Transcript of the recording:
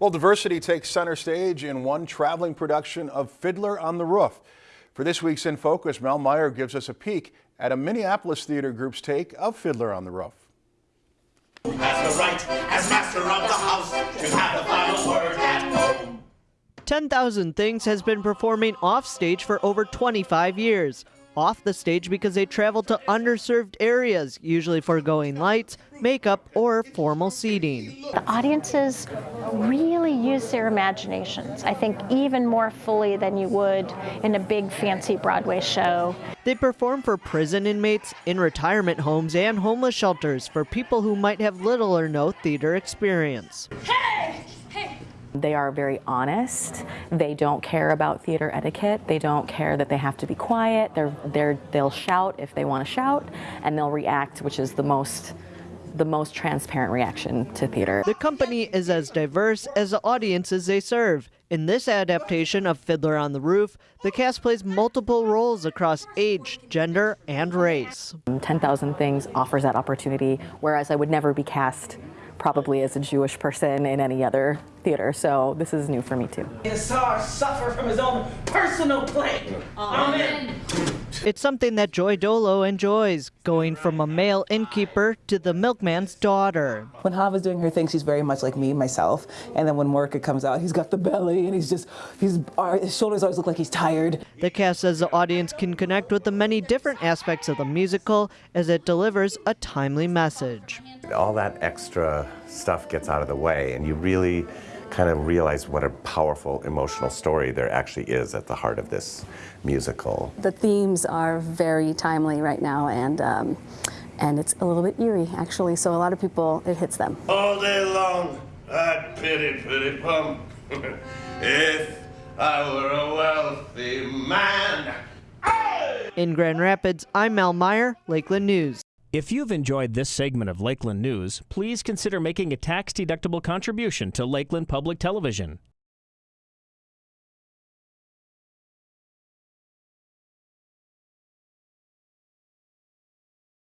Well, diversity takes center stage in one traveling production of Fiddler on the Roof. For this week's In Focus, Mel Meyer gives us a peek at a Minneapolis theater group's take of Fiddler on the Roof. Has the right, as master of the house, to have the final word at home. 10,000 Things has been performing offstage for over 25 years off the stage because they travel to underserved areas, usually foregoing lights, makeup, or formal seating. The audiences really use their imaginations, I think even more fully than you would in a big fancy Broadway show. They perform for prison inmates, in retirement homes, and homeless shelters for people who might have little or no theater experience. Hey! Hey! They are very honest. They don't care about theater etiquette. They don't care that they have to be quiet. They're, they're, they'll shout if they want to shout, and they'll react, which is the most the most transparent reaction to theater. The company is as diverse as the audiences they serve. In this adaptation of Fiddler on the Roof, the cast plays multiple roles across age, gender, and race. 10,000 Things offers that opportunity, whereas I would never be cast probably as a Jewish person in any other theater. So this is new for me too. The star suffer from his own personal plague. Amen. It's something that Joy Dolo enjoys, going from a male innkeeper to the milkman's daughter. When Chava's doing her thing, she's very much like me, myself. And then when Mordcha comes out, he's got the belly and he's just, he's, his shoulders always look like he's tired. The cast says the audience can connect with the many different aspects of the musical as it delivers a timely message. All that extra stuff gets out of the way and you really kind of realize what a powerful emotional story there actually is at the heart of this musical. The themes are very timely right now and um, and it's a little bit eerie actually so a lot of people it hits them. All day long I'd pity pity pum if I were a wealthy man. In Grand Rapids, I'm Mel Meyer, Lakeland News. If you've enjoyed this segment of Lakeland News, please consider making a tax-deductible contribution to Lakeland Public Television.